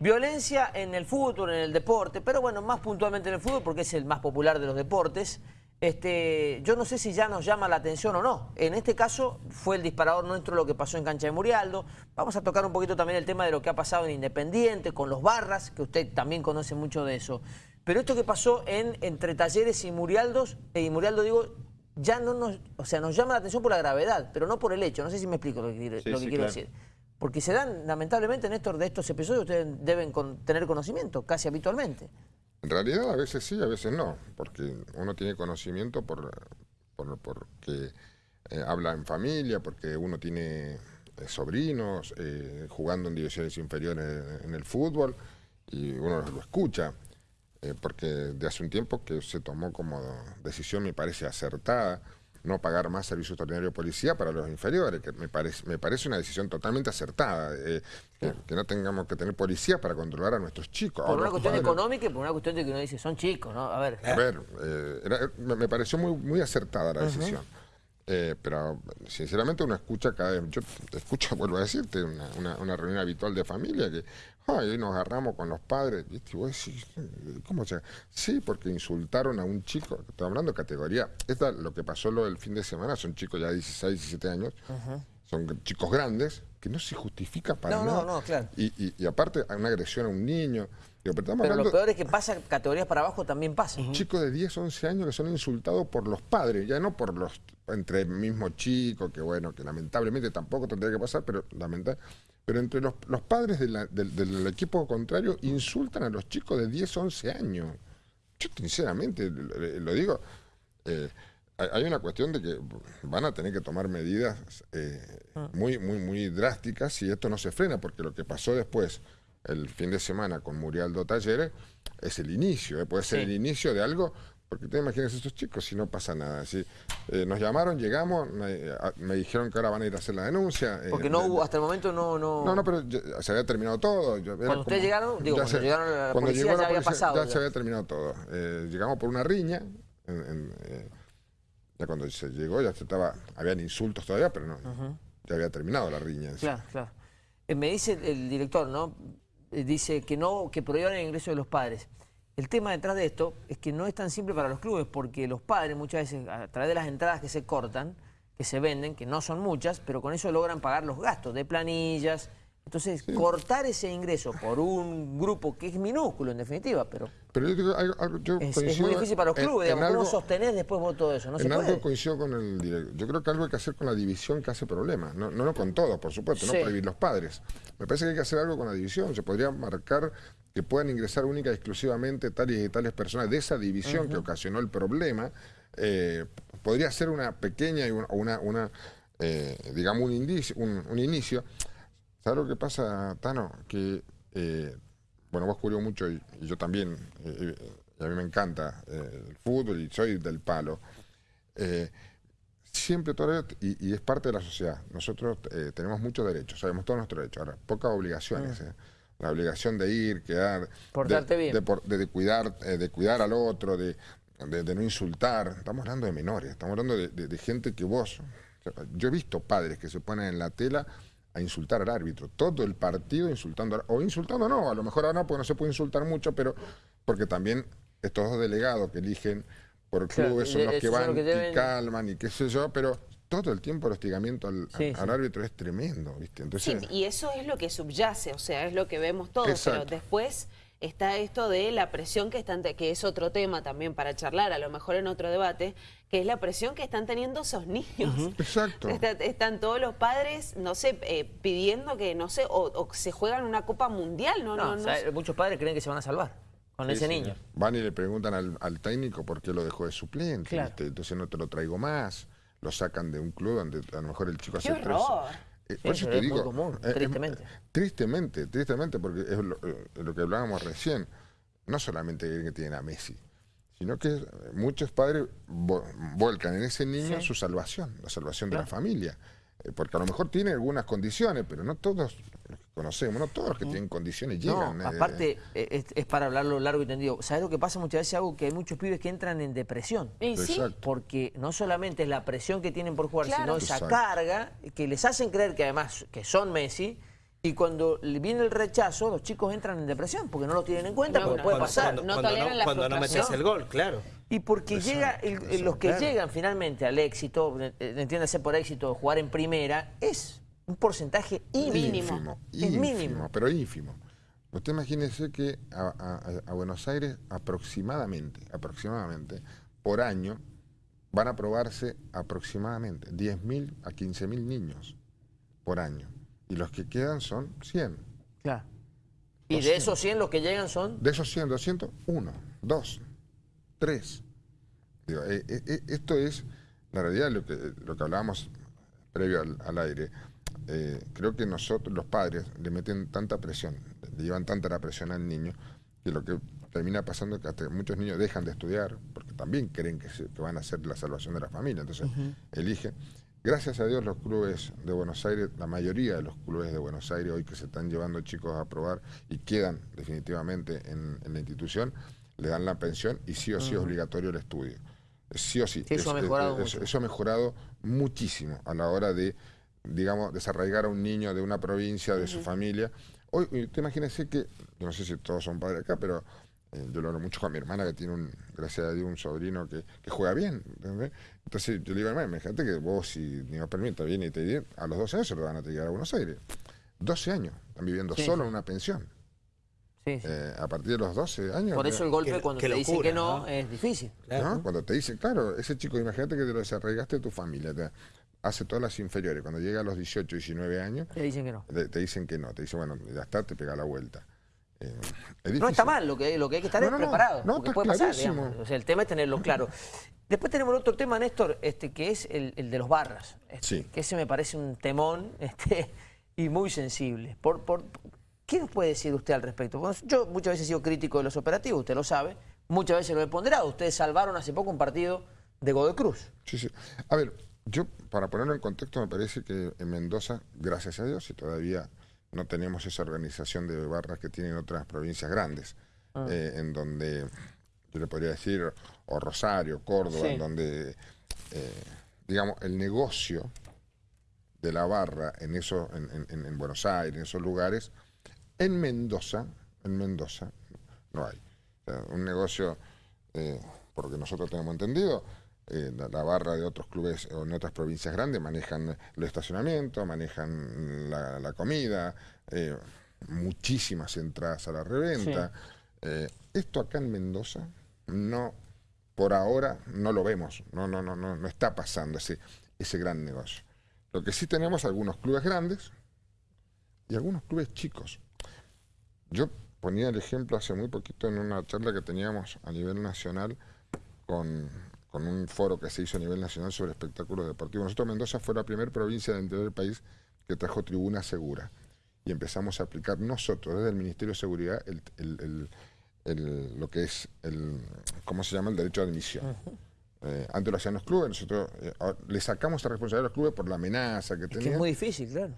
Violencia en el fútbol, en el deporte, pero bueno, más puntualmente en el fútbol porque es el más popular de los deportes. Este, yo no sé si ya nos llama la atención o no. En este caso fue el disparador nuestro lo que pasó en Cancha de Murialdo. Vamos a tocar un poquito también el tema de lo que ha pasado en Independiente, con los Barras, que usted también conoce mucho de eso. Pero esto que pasó en entre Talleres y Murialdos, eh, y Murialdo digo, ya no nos, o sea, nos llama la atención por la gravedad, pero no por el hecho. No sé si me explico lo que, quiero- Sí, lo que sí, quiero claro. decir. Porque se dan, lamentablemente, Néstor, de estos episodios ustedes deben con- tener conocimiento, casi habitualmente. En realidad a veces sí, a veces no, porque uno tiene conocimiento por, por- porque eh, habla en familia, porque uno tiene eh, sobrinos eh, jugando en divisiones inferiores en el fútbol y uno lo escucha, eh, porque de hace un tiempo que se tomó como decisión, me parece acertada, no pagar más servicio extraordinario de policía para los inferiores, que me parece, me parece una decisión totalmente acertada, eh, que, que no tengamos que tener policía para controlar a nuestros chicos. Por Ahora, una cuestión padres- económica y por una cuestión de que uno dice, son chicos, ¿no? A ver. a ver, eh, era- me me pareció muy, muy acertada la decisión. Eh, pero sinceramente uno escucha cada vez, yo escucho, vuelvo a decirte, una, una- una reunión habitual de familia que ay, hoy nos agarramos con los padres. ¿viste? Y vos decís, ¿cómo se Sí, porque insultaron a un chico, estoy hablando de categoría. Esta, lo que pasó lo del fin de semana, son chicos ya de 16, 17 años, son chicos grandes, que no se justifica para No, no, nada. no, claro. Y, y- y aparte, hay una agresión a un niño. Pero lo peor es que pasa categorías para abajo también pasa. chicos de 10, 11 años que son insultados por los padres, ya no por los entre el mismo chico, que bueno, que lamentablemente tampoco tendría que pasar, pero lamenta- pero entre los, los padres de la- del, del equipo contrario insultan a los chicos de 10, 11 años. Yo sinceramente lo, lo digo, eh, hay hay una cuestión de que van a tener que tomar medidas eh, muy, muy, muy drásticas si esto no se frena, porque lo que pasó después, el fin de semana con Murialdo Talleres, es el inicio, eh, puede ser Sí. el inicio de algo, porque te imaginas estos chicos si no pasa nada. Si, eh, nos llamaron, llegamos, me, a- me dijeron que ahora van a ir a hacer la denuncia. eh, Porque no hubo, hasta el momento no... No, no, no, pero ya- se había terminado todo. Yo- Cuando ustedes llegaron, digo, cuando llegaron a la policía ya la había pasado Ya, ya. se había terminado todo. Eh, llegamos por una riña. en- en, eh, ya cuando se llegó ya se estaba, habían insultos todavía, pero no, ya había terminado la riña. sí. Claro, claro. Me dice el, director, ¿no? Dice que no, que prohíban el ingreso de los padres. El tema detrás de esto es que no es tan simple para los clubes, porque los padres muchas veces, a través de las entradas que se cortan, que se venden, que no son muchas, pero con eso logran pagar los gastos de planillas. Entonces, cortar ese ingreso por un grupo que es minúsculo en definitiva, pero Pero yo algo- algo- yo es, es muy difícil para los clubes, en digamos, ¿cómo algo- sostenés después vos todo eso? No se en algo puede. coincido con el director. Yo creo que algo hay que hacer con la división que hace problemas. No, no, no con todos, por supuesto, Sí. no prohibir los padres. Me parece que hay que hacer algo con la división. Se podría marcar que puedan ingresar única y exclusivamente tales y tales personas de esa división que ocasionó el problema. Eh, podría ser una pequeña y una, una, una, eh, digamos, un, indicio, un, un inicio. ¿Sabes lo que pasa, Tano? Que, eh, bueno, vos cubrió mucho y, y yo también, eh, eh, y a mí me encanta eh, el fútbol y soy del palo. Eh, siempre todo y, y es parte de la sociedad. Nosotros eh, tenemos muchos derechos, sabemos todos nuestros derechos. Ahora, pocas obligaciones. eh. La obligación de ir, quedar, Portarte de, bien. de de- de cuidar, eh, de cuidar al otro, de, de- no insultar. Estamos hablando de menores, estamos hablando de, gente que vos. Yo he visto padres que se ponen en la tela a insultar al árbitro, todo el partido insultando, al- o insultando no, a lo mejor ahora no, porque no se puede insultar mucho, pero porque también estos dos delegados que eligen por Claro, clubes son de- los que van los que deben- y calman y qué sé yo, pero todo el tiempo el hostigamiento al, Sí, al sí. árbitro es tremendo, ¿viste? Sí, Entonces, y eso es lo que subyace, o sea, es lo que vemos todos, Exacto. pero después está esto de la presión que están, que es otro tema también para charlar, a lo mejor en otro debate, que es la presión que están teniendo esos niños. exacto. Está- están todos los padres, no sé, eh, pidiendo que, no sé, o, o se juegan una Copa Mundial, ¿no? No, no, muchos padres creen que se van a salvar con Sí, ese sí. niño. Van y le preguntan al, al técnico por qué lo dejó de suplente, entonces no te lo traigo más. Lo sacan de un club donde a lo mejor el chico ¡Qué hace tres- por eso pero te es muy común, eh, eh, tristemente. tristemente, tristemente, porque es lo, eh, lo que hablábamos recién. No solamente que tienen a Messi, sino que eh, muchos padres vo- volcan en ese niño Sí. su salvación, la salvación de la familia. Eh, porque a lo mejor tiene algunas condiciones, pero no todos los que conocemos, no todos los que tienen condiciones llegan. No, eh, aparte eh, es, es para hablarlo largo y tendido. ¿Sabes lo que pasa muchas veces, algo Que hay muchos pibes que entran en depresión. Y sí, Exacto. Porque no solamente es la presión que tienen por jugar, Claro. sino esa Exacto. carga que les hacen creer que además que son Messi Y cuando le viene el rechazo, los chicos entran en depresión porque no lo tienen en cuenta, No, porque no, puede cuando- pasar. cuando- no toleran la cuando no metes el gol, claro. Y porque llega el- los que claro. llegan finalmente al éxito, entiéndase por éxito, jugar en primera, es un porcentaje ínfimo. Ínfimo, Es ínfimo, mínimo. pero ínfimo. Usted imagínese que a, a- a Buenos Aires aproximadamente, aproximadamente, por año van a probarse aproximadamente 10.000 a 15.000 niños por año. Y los que quedan son 100. Claro. Y de esos 100 los que llegan son... De esos 100, 200, uno, dos, tres. Digo, eh, eh, eh, esto es, la realidad, lo que, lo que hablábamos previo al, al aire. eh, creo que nosotros, los padres, le meten tanta presión, le llevan tanta la presión al niño, que lo que termina pasando es que hasta muchos niños dejan de estudiar, porque también creen que, se- que van a ser la salvación de la familia, entonces eligen. Gracias a Dios los clubes de Buenos Aires, la mayoría de los clubes de Buenos Aires hoy que se están llevando chicos a probar y quedan definitivamente en, en la institución, le dan la pensión y sí o sí es obligatorio el estudio. Sí o sí. Sí, eso ha mejorado es- mucho. eso ha mejorado muchísimo a la hora de, digamos, desarraigar a un niño de una provincia, de su familia. Hoy, usted imagínese que, yo no sé si todos son padres acá, pero eh, yo lo hablo mucho con mi hermana que tiene, un, gracias a Dios, un sobrino que, que juega bien. ¿entendés? Entonces yo le digo, hermano, imagínate que vos, si Dios permite, viene y te viene, a los 12 años se lo van a llegar a Buenos Aires. 12 años, están viviendo Sí, solo en una pensión. Sí, sí. Eh, a partir de los 12 años. Por eso el golpe Qué- cuando te dicen locura, que no, ¿no? es difícil. Claro. ¿no? Cuando te dicen, claro, ese chico, imagínate que te lo desarraigaste de tu familia, te hace todas las inferiores, cuando llega a los 18, 19 años, Te dicen que no. te, te dicen que no, te dicen, bueno, ya está, te pega la vuelta. Eh, es No está mal, lo que, lo que hay que estar No, es no, preparado. No, porque puede pasar, clarísimo. O sea, el tema es tenerlo claro. Después tenemos el otro tema, Néstor, este, que es el, el de los barras. este, Sí. Que ese me parece un temón este, y muy sensible. Por, por, ¿Qué nos puede decir usted al respecto? Bueno, yo muchas veces he sido crítico de los operativos, usted lo sabe. Muchas veces lo he ponderado. Ustedes salvaron hace poco un partido de Godoy Cruz. Sí, sí. A ver, yo, para ponerlo en contexto, me parece que en Mendoza, gracias a Dios, y todavía no tenemos esa organización de barras que tienen otras provincias grandes, eh, en donde, yo le podría decir, o Rosario, Córdoba, Sí. en donde, eh, digamos, el negocio de la barra en, eso, en, en- en- en Buenos Aires, en esos lugares, en Mendoza, en Mendoza, no hay. O sea, un negocio, eh, por lo que nosotros tenemos entendido, eh, la, la barra de otros clubes o en otras provincias grandes manejan el estacionamiento, manejan la, la comida, eh, muchísimas entradas a la reventa. Eh, esto acá en Mendoza no, por ahora no lo vemos, no, no, no, no, no está pasando ese, ese gran negocio. Lo que sí tenemos algunos clubes grandes y algunos clubes chicos. Yo ponía el ejemplo hace muy poquito en una charla que teníamos a nivel nacional con, con un foro que se hizo a nivel nacional sobre espectáculos deportivos. Nosotros Mendoza fue la primera provincia del interior del país que trajo tribuna segura y empezamos a aplicar nosotros desde el Ministerio de Seguridad el, el- el- lo que es el, ¿cómo se llama? El derecho de admisión. Eh, antes lo hacían los clubes, nosotros eh, le sacamos esa responsabilidad a los clubes por la amenaza que Es que tenían. es muy difícil, claro.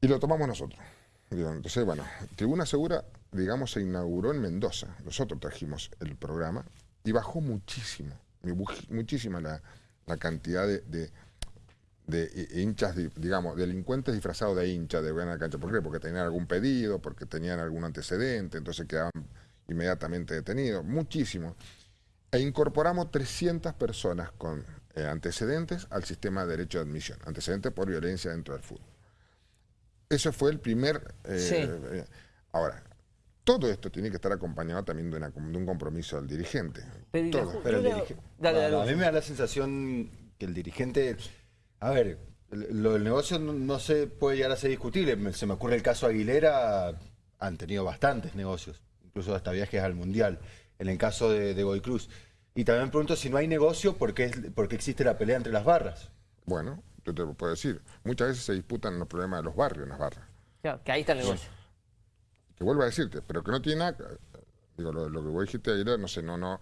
Y lo tomamos nosotros. Entonces, bueno, Tribuna Segura, digamos, se inauguró en Mendoza. Nosotros trajimos el programa y bajó muchísimo, mu- muchísima la, la cantidad de, de- de hi- hinchas, di- digamos, delincuentes disfrazados de hinchas de buena cancha. ¿Por qué? Porque tenían algún pedido, porque tenían algún antecedente, entonces quedaban inmediatamente detenidos. Muchísimo. E incorporamos 300 personas con eh, antecedentes al sistema de derecho de admisión, antecedentes por violencia dentro del fútbol. Eso fue el primer... eh, Sí. eh, ahora, todo esto tiene que estar acompañado también de, una- de un compromiso del dirigente. Pero, Todo. Pero el dirige- Dale, dale. a mí me da la sensación que el dirigente. A ver, lo del negocio no, no se puede llegar a ser discutible. Me- Se me ocurre el caso Aguilera, han tenido bastantes negocios, incluso hasta viajes al Mundial, en el caso de, de Godoy Cruz. Y también me pregunto si no hay negocio, ¿por qué, es- por qué existe la pelea entre las barras? Bueno, yo te lo puedo decir. Muchas veces se disputan los problemas de los barrios en las barras. Claro, que ahí está el negocio. Que vuelvo a decirte, pero que no tiene nada, digo, lo, lo que vos dijiste ayer, no sé, no, no,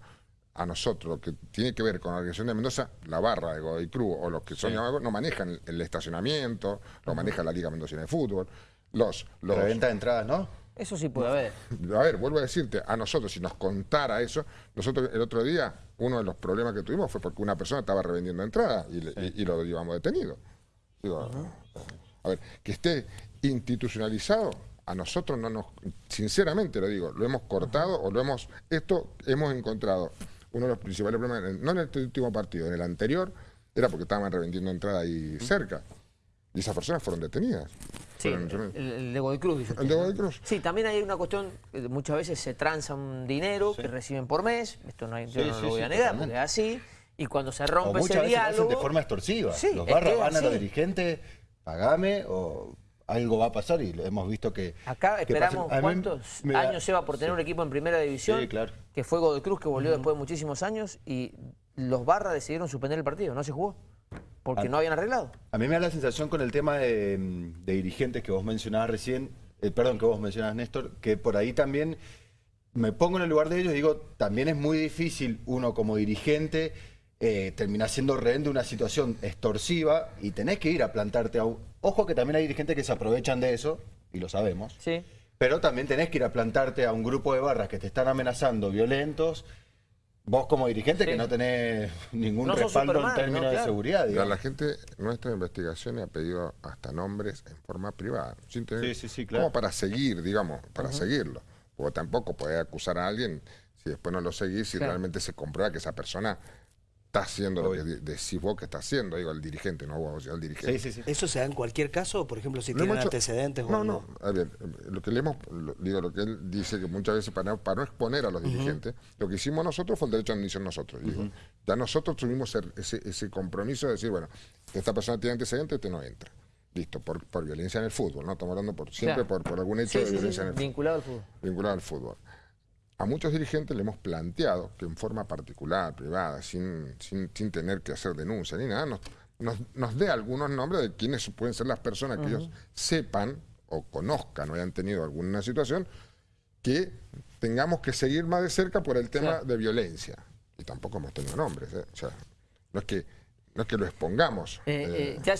a nosotros, lo que tiene que ver con la organización de Mendoza, la barra de Godoy Cruz o los que son llamados, no manejan el, el estacionamiento, lo maneja la Liga Mendocina de Fútbol, los, los, La venta de entradas, ¿no? Eso sí puede haber. a ver, vuelvo a decirte, a nosotros, si nos contara eso, nosotros el otro día, uno de los problemas que tuvimos fue porque una persona estaba revendiendo entradas y, le- y- y lo llevamos detenido. Digo, a ver, que esté institucionalizado, a nosotros no nos, sinceramente lo digo, lo hemos cortado o lo hemos, esto hemos encontrado uno de los principales problemas, no en este último partido, en el anterior, era porque estaban revendiendo entrada ahí cerca. Y esas personas fueron detenidas. Sí, Fueron- el, el de Godoy Cruz, dice ¿El de. Godoy Cruz? Sí, también hay una cuestión, que muchas veces se transa un dinero que reciben por mes, esto no hay, yo Sí, no sí, lo voy sí, a negar, totalmente. porque es así, y cuando se O rompe muchas ese veces lo hacen diálogo... de forma extorsiva. Sí, los barras van a los dirigentes, pagame o algo va a pasar y hemos visto que... Acá esperamos cuántos da- años lleva por tener un equipo en primera división, Sí, claro. que fue Godoy Cruz, que volvió después de muchísimos años, y los Barras decidieron suspender el partido, no se jugó, porque Ah. no habían arreglado. A mí me da la sensación con el tema de, de dirigentes que vos mencionabas recién, eh, perdón, que vos mencionabas, Néstor, que por ahí también me pongo en el lugar de ellos y digo, también es muy difícil uno como dirigente eh, terminar siendo rehén de una situación extorsiva y tenés que ir a plantarte a un... Ojo que también hay dirigentes que se aprovechan de eso, y lo sabemos, Sí. pero también tenés que ir a plantarte a un grupo de barras que te están amenazando, violentos, vos como dirigente Sí. que no tenés ningún No respaldo Superman, en términos ¿no? de seguridad. La, digamos. la gente, nuestra investigación ha pedido hasta nombres en forma privada, sin tener, Sí, sí, sí, claro. como para seguir, digamos, para seguirlo. Porque tampoco podés acusar a alguien si después no lo seguís, si Claro. realmente se comprueba que esa persona está haciendo lo que Obvio. decís vos que está haciendo, digo, el dirigente, no vos, el dirigente. Sí, sí, sí. ¿Eso se da en cualquier caso? Por ejemplo, si tienen hecho- antecedentes no, o no. A ver, lo que le hemos, lo- digo, lo que él dice que muchas veces para, no- para no exponer a los dirigentes, lo que hicimos nosotros fue el derecho a admisión nosotros. digo. Ya nosotros tuvimos ese, ese compromiso de decir, bueno, esta persona tiene antecedentes, este no entra. Listo, por, por violencia en el fútbol, ¿no? Estamos hablando por, siempre Claro. por, por algún hecho Sí, de sí, sí, violencia en el fútbol vinculado al fútbol. vinculado al fútbol. A muchos dirigentes le hemos planteado que en forma particular, privada, sin, sin, sin tener que hacer denuncia ni nada, nos, nos, nos dé algunos nombres de quiénes pueden ser las personas que ellos sepan o conozcan o hayan tenido alguna situación que tengamos que seguir más de cerca por el tema Claro. de violencia. Y tampoco hemos tenido nombres, ¿eh? O sea, no es que, no es que lo expongamos. Eh, eh, eh, ya